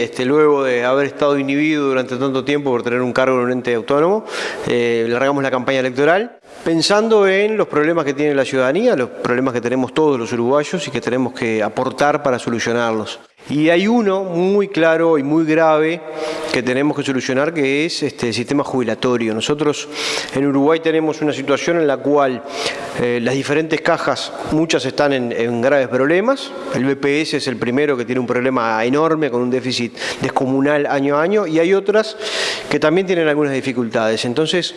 Este, luego de haber estado inhibido durante tanto tiempo por tener un cargo en un ente autónomo, eh, largamos la campaña electoral pensando en los problemas que tiene la ciudadanía, los problemas que tenemos todos los uruguayos y que tenemos que aportar para solucionarlos. Y hay uno muy claro y muy grave que tenemos que solucionar que es este, el sistema jubilatorio. Nosotros en Uruguay tenemos una situación en la cual eh, las diferentes cajas, muchas están en, en, graves problemas. El BPS es el primero que tiene un problema enorme con un déficit descomunal año a año y hay otras que también tienen algunas dificultades. Entonces,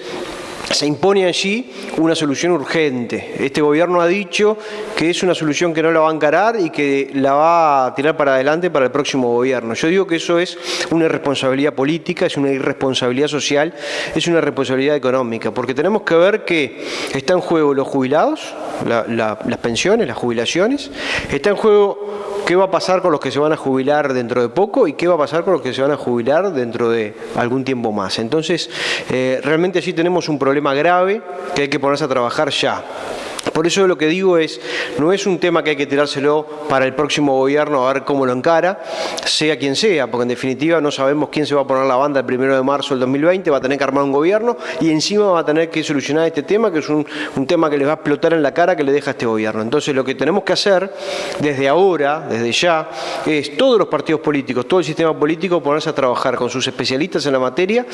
se impone allí una solución urgente. Este gobierno ha dicho que es una solución que no la va a encarar y que la va a tirar para adelante para el próximo gobierno. Yo digo que eso es una irresponsabilidad política, es una irresponsabilidad social, es una responsabilidad económica, porque tenemos que ver que está en juego los jubilados, las pensiones, las jubilaciones, está en juego qué va a pasar con los que se van a jubilar dentro de poco y qué va a pasar con los que se van a jubilar dentro de algún tiempo más. Entonces, eh, realmente allí tenemos un problema grave que hay que ponerse a trabajar ya. Por eso lo que digo es, no es un tema que hay que tirárselo para el próximo gobierno a ver cómo lo encara, sea quien sea, porque en definitiva no sabemos quién se va a poner la banda el primero de marzo del 2020, va a tener que armar un gobierno y encima va a tener que solucionar este tema, que es un, tema que les va a explotar en la cara que le deja este gobierno. Entonces lo que tenemos que hacer desde ahora, desde ya, es todos los partidos políticos, todo el sistema político ponerse a trabajar con sus especialistas en la materia,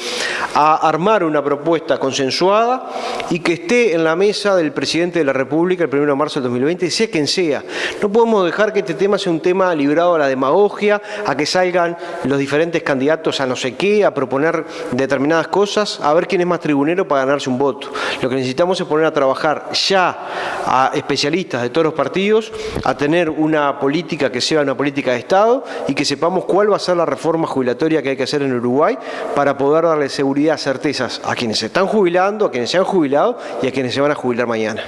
a armar una propuesta consensuada y que esté en la mesa del presidente de la República el 1 de marzo del 2020, sea quien sea. No podemos dejar que este tema sea un tema librado a la demagogia, a que salgan los diferentes candidatos a no sé qué, a proponer determinadas cosas, a ver quién es más tribunero para ganarse un voto. Lo que necesitamos es poner a trabajar ya a especialistas de todos los partidos, a tener una política que sea una política de Estado y que sepamos cuál va a ser la reforma jubilatoria que hay que hacer en Uruguay para poder darle seguridad, certezas a quienes se están jubilando, a quienes se han jubilado y a quienes se van a jubilar mañana.